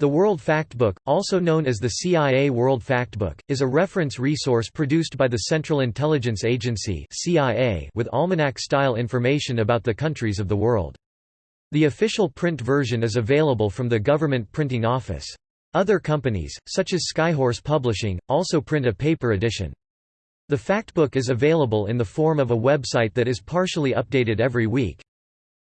The World Factbook, also known as the CIA World Factbook, is a reference resource produced by the Central Intelligence Agency (CIA) with almanac-style information about the countries of the world. The official print version is available from the Government Printing Office. Other companies, such as Skyhorse Publishing, also print a paper edition. The Factbook is available in the form of a website that is partially updated every week.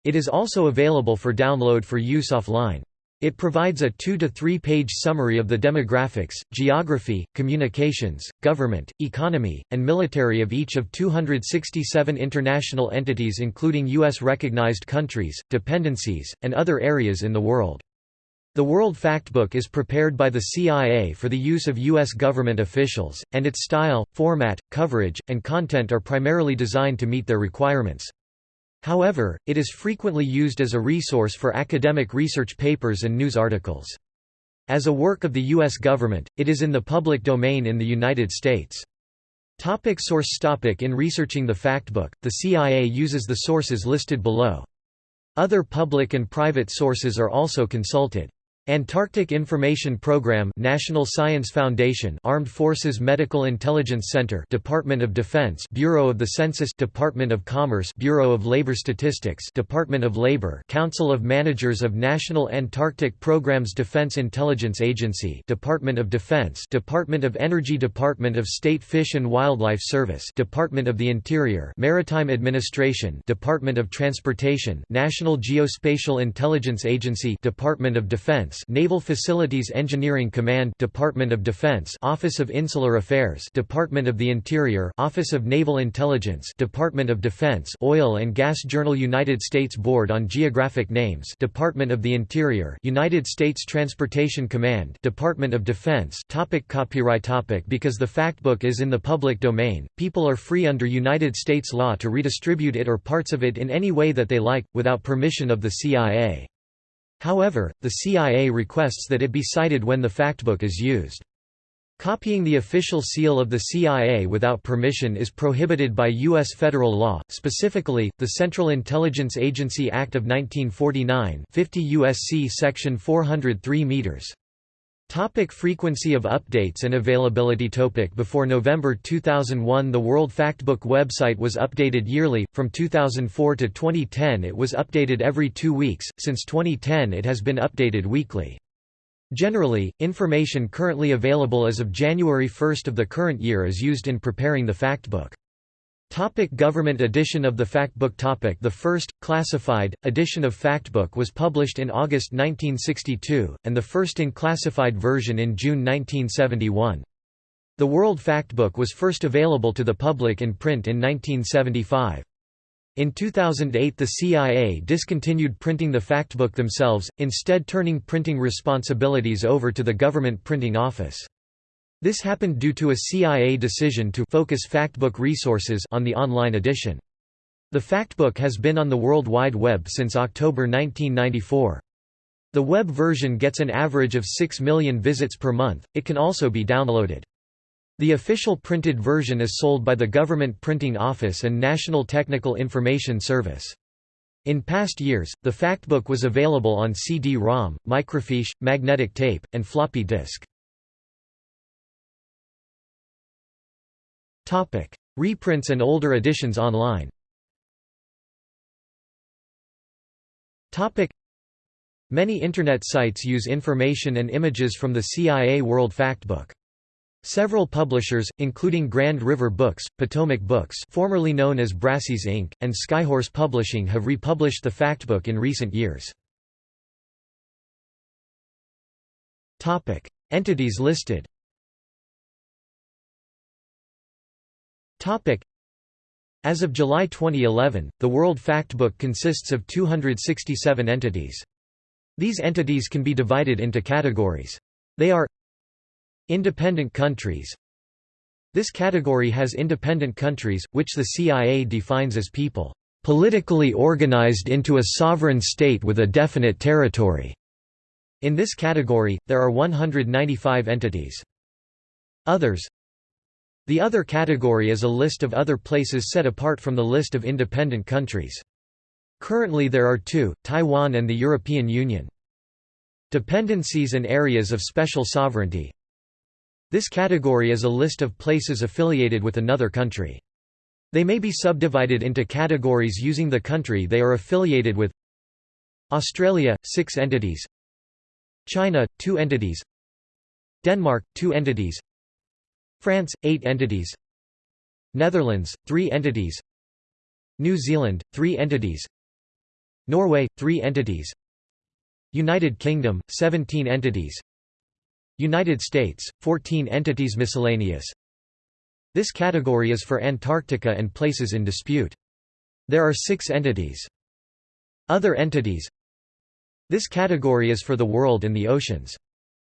It is also available for download for use offline. It provides a two to three page summary of the demographics, geography, communications, government, economy, and military of each of 267 international entities including U.S. recognized countries, dependencies, and other areas in the world. The World Factbook is prepared by the CIA for the use of U.S. government officials, and its style, format, coverage, and content are primarily designed to meet their requirements. However, it is frequently used as a resource for academic research papers and news articles. As a work of the U.S. government, it is in the public domain in the United States. Topic source topic In researching the factbook, the CIA uses the sources listed below. Other public and private sources are also consulted. Antarctic Information Program National Science Foundation Armed Forces Medical Intelligence Center Department of Defense Bureau of the Census Department of Commerce Bureau of Labor Statistics Department of Labor Council of Managers of National Antarctic Programs Defense Intelligence Agency Department of Defense Department of Energy Department of State Fish and Wildlife Service Department of the Interior Maritime Administration Department of Transportation National Geospatial Intelligence Agency Department of Defense Defense Naval Facilities Engineering Command Department of Defense Office of Insular Affairs Department of the Interior Office of Naval Intelligence Department of Defense Oil and Gas Journal United States Board on Geographic Names Department of the Interior United States Transportation Command Department of Defense topic Copyright topic Because the factbook is in the public domain, people are free under United States law to redistribute it or parts of it in any way that they like, without permission of the CIA. However, the CIA requests that it be cited when the factbook is used. Copying the official seal of the CIA without permission is prohibited by U.S. federal law, specifically, the Central Intelligence Agency Act of 1949 50 U.S.C. Section 403 meters. Topic frequency of updates and availability topic Before November 2001 the World Factbook website was updated yearly, from 2004 to 2010 it was updated every two weeks, since 2010 it has been updated weekly. Generally, information currently available as of January 1 of the current year is used in preparing the factbook. Topic government edition of the Factbook topic The first, classified, edition of Factbook was published in August 1962, and the first in classified version in June 1971. The World Factbook was first available to the public in print in 1975. In 2008 the CIA discontinued printing the factbook themselves, instead turning printing responsibilities over to the Government Printing Office. This happened due to a CIA decision to focus factbook resources on the online edition. The factbook has been on the World Wide Web since October 1994. The web version gets an average of 6 million visits per month, it can also be downloaded. The official printed version is sold by the Government Printing Office and National Technical Information Service. In past years, the factbook was available on CD-ROM, microfiche, magnetic tape, and floppy disk. Topic: Reprints and older editions online. Topic: Many internet sites use information and images from the CIA World Factbook. Several publishers, including Grand River Books, Potomac Books formerly known as Brassey's Inc., and Skyhorse Publishing have republished the factbook in recent years. Entities listed As of July 2011, the World Factbook consists of 267 entities. These entities can be divided into categories. They are Independent countries This category has independent countries, which the CIA defines as people politically organized into a sovereign state with a definite territory. In this category, there are 195 entities. Others the other category is a list of other places set apart from the list of independent countries. Currently there are two, Taiwan and the European Union. Dependencies and areas of special sovereignty This category is a list of places affiliated with another country. They may be subdivided into categories using the country they are affiliated with Australia – 6 entities China – 2 entities Denmark – 2 entities France – 8 entities. Netherlands – 3 entities. New Zealand – 3 entities. Norway – 3 entities. United Kingdom – 17 entities. United States – 14 entities Miscellaneous. This category is for Antarctica and places in dispute. There are six entities. Other entities. This category is for the world and the oceans.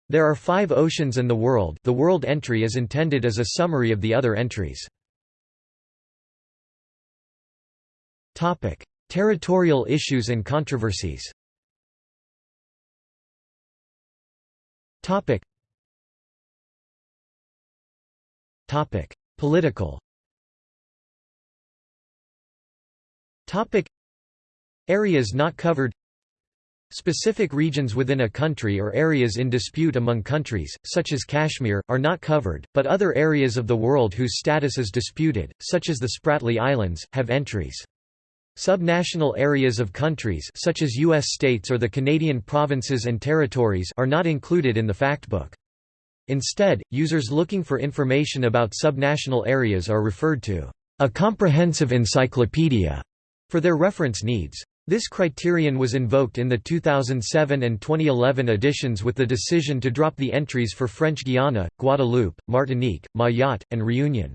There are five oceans and the world the world entry is intended as a summary of the other entries. Territorial issues and controversies. Political. Areas not covered Specific regions within a country or areas in dispute among countries, such as Kashmir, are not covered, but other areas of the world whose status is disputed, such as the Spratly Islands, have entries. Subnational areas of countries such as U.S. states or the Canadian provinces and territories are not included in the factbook. Instead, users looking for information about subnational areas are referred to a comprehensive encyclopedia for their reference needs. This criterion was invoked in the 2007 and 2011 editions with the decision to drop the entries for French Guiana, Guadeloupe, Martinique, Mayotte, and Réunion.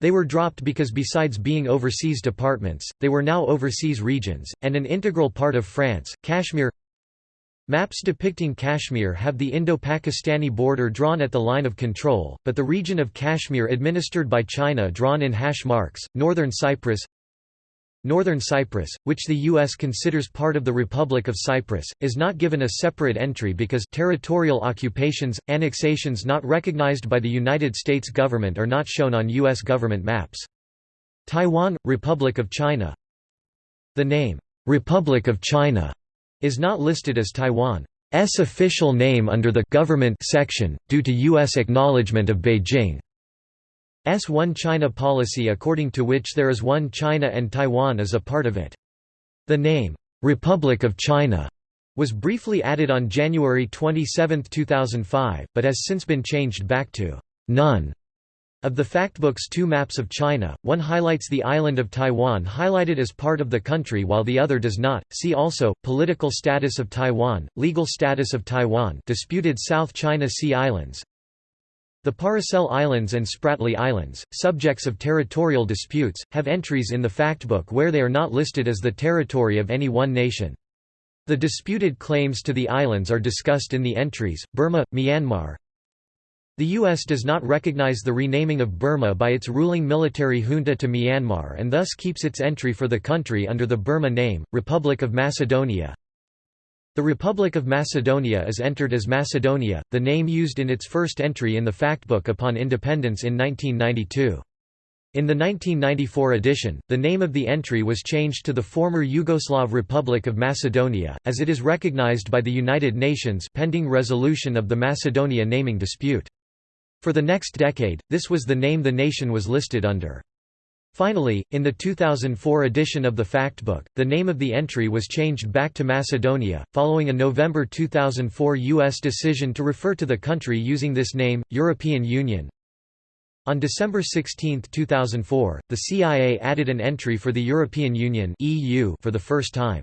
They were dropped because besides being overseas departments, they were now overseas regions, and an integral part of France, Kashmir Maps depicting Kashmir have the Indo-Pakistani border drawn at the line of control, but the region of Kashmir administered by China drawn in hash marks, northern Cyprus Northern Cyprus, which the U.S. considers part of the Republic of Cyprus, is not given a separate entry because territorial occupations, annexations not recognized by the United States government are not shown on U.S. government maps. Taiwan – Republic of China The name, "'Republic of China' is not listed as Taiwan's official name under the «government» section, due to U.S. acknowledgement of Beijing. S One China policy according to which there is one China and Taiwan is a part of it. The name, "'Republic of China' was briefly added on January 27, 2005, but has since been changed back to "'none' Of the factbook's two maps of China, one highlights the island of Taiwan highlighted as part of the country while the other does not. See also, Political status of Taiwan, Legal status of Taiwan disputed South China Sea Islands, the Paracel Islands and Spratly Islands, subjects of territorial disputes, have entries in the factbook where they are not listed as the territory of any one nation. The disputed claims to the islands are discussed in the entries. Burma, Myanmar. The U.S. does not recognize the renaming of Burma by its ruling military junta to Myanmar and thus keeps its entry for the country under the Burma name, Republic of Macedonia. The Republic of Macedonia is entered as Macedonia, the name used in its first entry in the factbook upon independence in 1992. In the 1994 edition, the name of the entry was changed to the former Yugoslav Republic of Macedonia, as it is recognized by the United Nations pending resolution of the Macedonia naming dispute. For the next decade, this was the name the nation was listed under. Finally, in the 2004 edition of the Factbook, the name of the entry was changed back to Macedonia, following a November 2004 U.S. decision to refer to the country using this name, European Union. On December 16, 2004, the CIA added an entry for the European Union for the first time.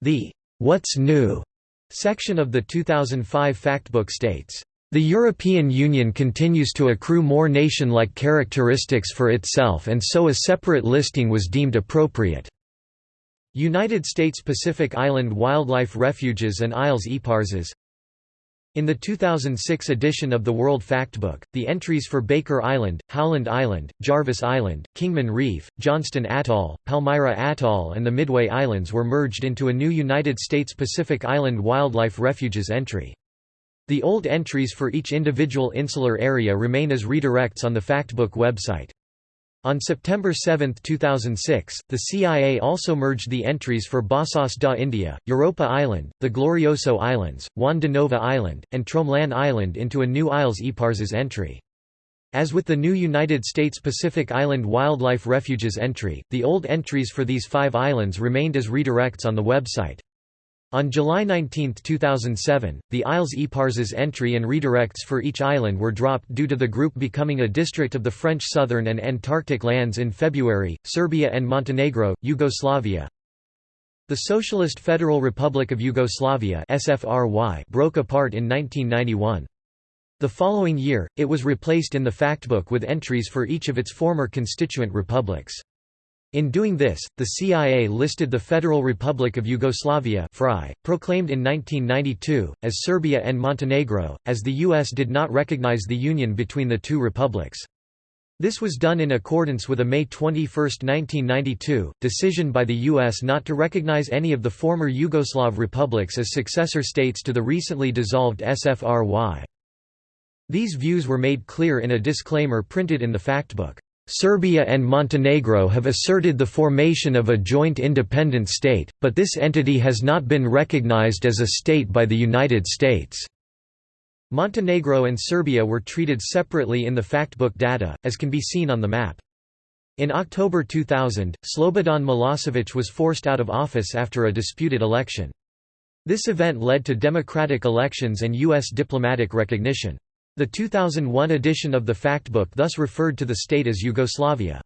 The "'What's New' section of the 2005 Factbook states, the European Union continues to accrue more nation-like characteristics for itself and so a separate listing was deemed appropriate. United States Pacific Island Wildlife Refuges and Isles Eparses In the 2006 edition of the World Factbook, the entries for Baker Island, Howland Island, Jarvis Island, Kingman Reef, Johnston Atoll, Palmyra Atoll and the Midway Islands were merged into a new United States Pacific Island Wildlife Refuges entry. The old entries for each individual insular area remain as redirects on the Factbook website. On September 7, 2006, the CIA also merged the entries for Bassas da India, Europa Island, the Glorioso Islands, Juan de Nova Island, and Tromelin Island into a new Isles Eparses entry. As with the new United States Pacific Island Wildlife Refuges entry, the old entries for these five islands remained as redirects on the website. On July 19, 2007, the Isles Eparses entry and redirects for each island were dropped due to the group becoming a district of the French Southern and Antarctic lands in February. Serbia and Montenegro, Yugoslavia. The Socialist Federal Republic of Yugoslavia (SFRY) broke apart in 1991. The following year, it was replaced in the factbook with entries for each of its former constituent republics. In doing this, the CIA listed the Federal Republic of Yugoslavia proclaimed in 1992, as Serbia and Montenegro, as the U.S. did not recognize the union between the two republics. This was done in accordance with a May 21, 1992, decision by the U.S. not to recognize any of the former Yugoslav republics as successor states to the recently dissolved SFRY. These views were made clear in a disclaimer printed in the factbook. Serbia and Montenegro have asserted the formation of a joint independent state, but this entity has not been recognized as a state by the United States. Montenegro and Serbia were treated separately in the factbook data, as can be seen on the map. In October 2000, Slobodan Milosevic was forced out of office after a disputed election. This event led to democratic elections and U.S. diplomatic recognition. The 2001 edition of the Factbook thus referred to the state as Yugoslavia.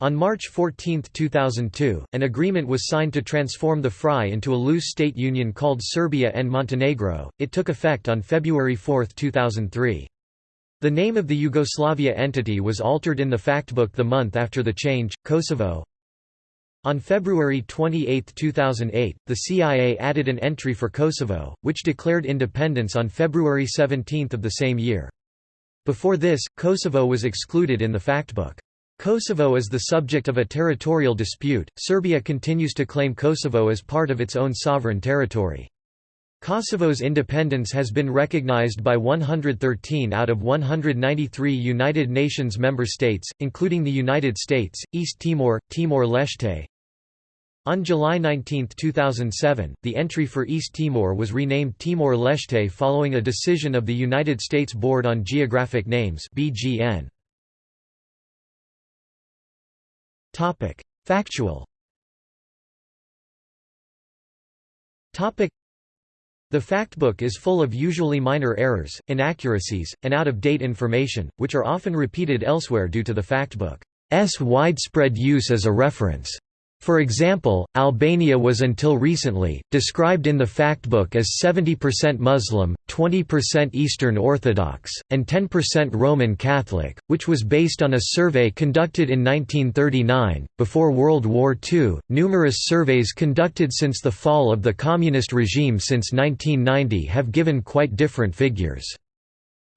On March 14, 2002, an agreement was signed to transform the FRY into a loose state union called Serbia and Montenegro. It took effect on February 4, 2003. The name of the Yugoslavia entity was altered in the Factbook the month after the change, Kosovo. On February 28, 2008, the CIA added an entry for Kosovo, which declared independence on February 17 of the same year. Before this, Kosovo was excluded in the factbook. Kosovo is the subject of a territorial dispute. Serbia continues to claim Kosovo as part of its own sovereign territory. Kosovo's independence has been recognized by 113 out of 193 United Nations member states, including the United States, East Timor, Timor-Leste, on July 19, 2007, the entry for East Timor was renamed Timor-Leste following a decision of the United States Board on Geographic Names BGN. Topic: Factual. Topic: The factbook is full of usually minor errors, inaccuracies, and out-of-date information, which are often repeated elsewhere due to the factbook's widespread use as a reference. For example, Albania was until recently, described in the factbook as 70% Muslim, 20% Eastern Orthodox, and 10% Roman Catholic, which was based on a survey conducted in 1939. Before World War II, numerous surveys conducted since the fall of the communist regime since 1990 have given quite different figures.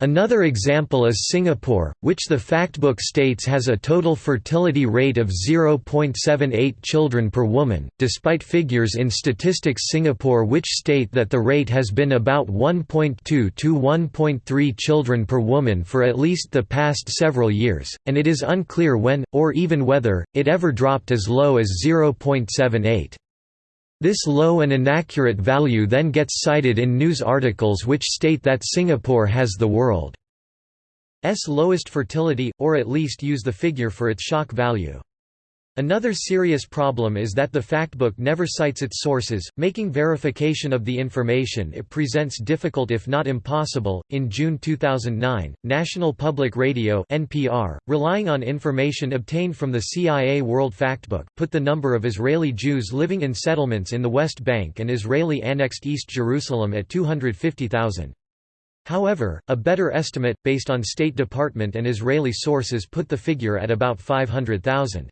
Another example is Singapore, which the factbook states has a total fertility rate of 0.78 children per woman, despite figures in Statistics Singapore which state that the rate has been about 1.2 to 1.3 children per woman for at least the past several years, and it is unclear when, or even whether, it ever dropped as low as 0.78. This low and inaccurate value then gets cited in news articles which state that Singapore has the world's lowest fertility, or at least use the figure for its shock value. Another serious problem is that the factbook never cites its sources, making verification of the information it presents difficult if not impossible. In June 2009, National Public Radio (NPR), relying on information obtained from the CIA World Factbook, put the number of Israeli Jews living in settlements in the West Bank and Israeli-annexed East Jerusalem at 250,000. However, a better estimate, based on State Department and Israeli sources put the figure at about 500,000.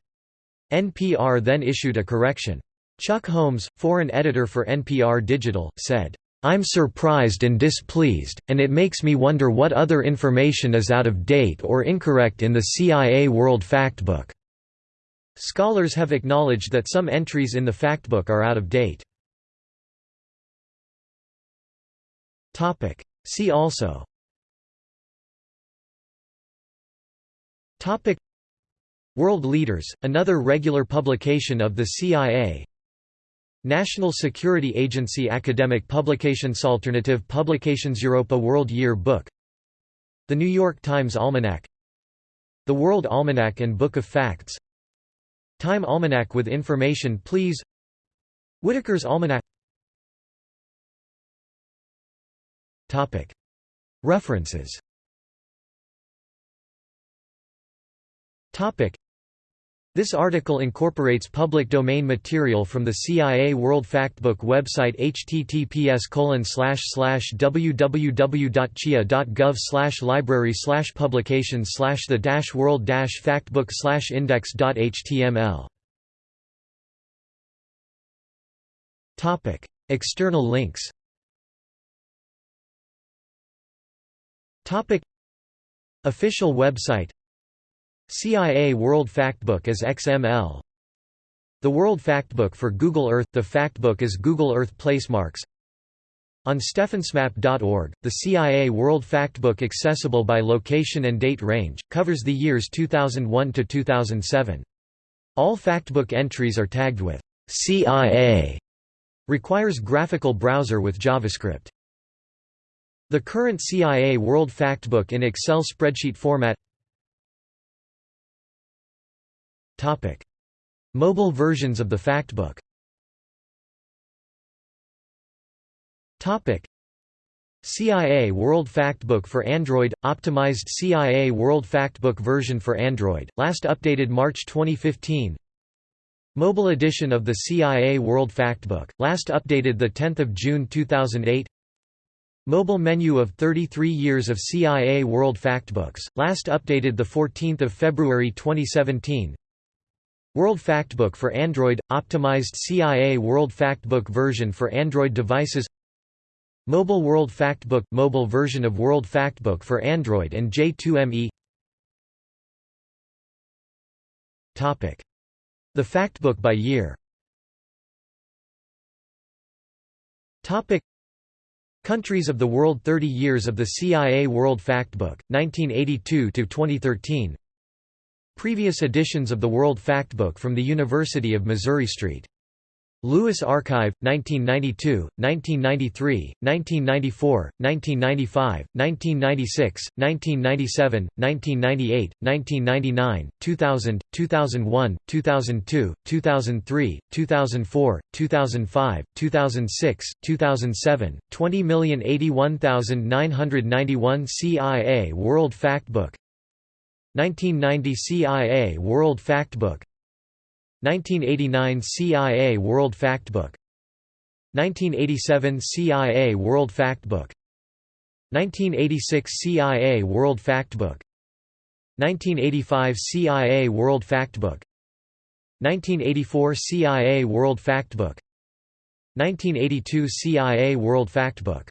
NPR then issued a correction. Chuck Holmes, foreign editor for NPR Digital, said, I'm surprised and displeased, and it makes me wonder what other information is out of date or incorrect in the CIA World Factbook. Scholars have acknowledged that some entries in the factbook are out of date. See also World Leaders, another regular publication of the CIA National Security Agency Academic Publications Alternative Publications Europa World Year Book. The New York Times Almanac. The World Almanac and Book of Facts. Time Almanac with information please. Whitaker's Almanac. References this article incorporates public domain material from the CIA World Factbook website https www.cia.gov library publications the world factbook index.html External links Official website CIA World Factbook as XML The World Factbook for Google Earth – The Factbook is Google Earth placemarks On stefansmap.org, the CIA World Factbook accessible by location and date range, covers the years 2001 to 2007. All Factbook entries are tagged with CIA, requires graphical browser with JavaScript. The current CIA World Factbook in Excel spreadsheet format Topic. Mobile versions of the Factbook Topic. CIA World Factbook for Android – Optimized CIA World Factbook version for Android, last updated March 2015 Mobile edition of the CIA World Factbook, last updated 10 June 2008 Mobile menu of 33 years of CIA World Factbooks, last updated 14 February 2017 World Factbook for Android – Optimized CIA World Factbook version for Android devices Mobile World Factbook – Mobile version of World Factbook for Android and J2ME The Factbook by year. Countries of the World 30 years of the CIA World Factbook, 1982–2013 Previous editions of the World Factbook from the University of Missouri Street. Louis Archive, 1992, 1993, 1994, 1995, 1996, 1997, 1998, 1999, 2000, 2001, 2002, 2003, 2004, 2005, 2006, 2007, 20081991 CIA World Factbook 1990 CIA World Factbook. 1989 CIA World Factbook. 1987 CIA World Factbook. 1986 CIA World Factbook. 1985 CIA World Factbook. 1984 CIA World Factbook. 1982 CIA World Factbook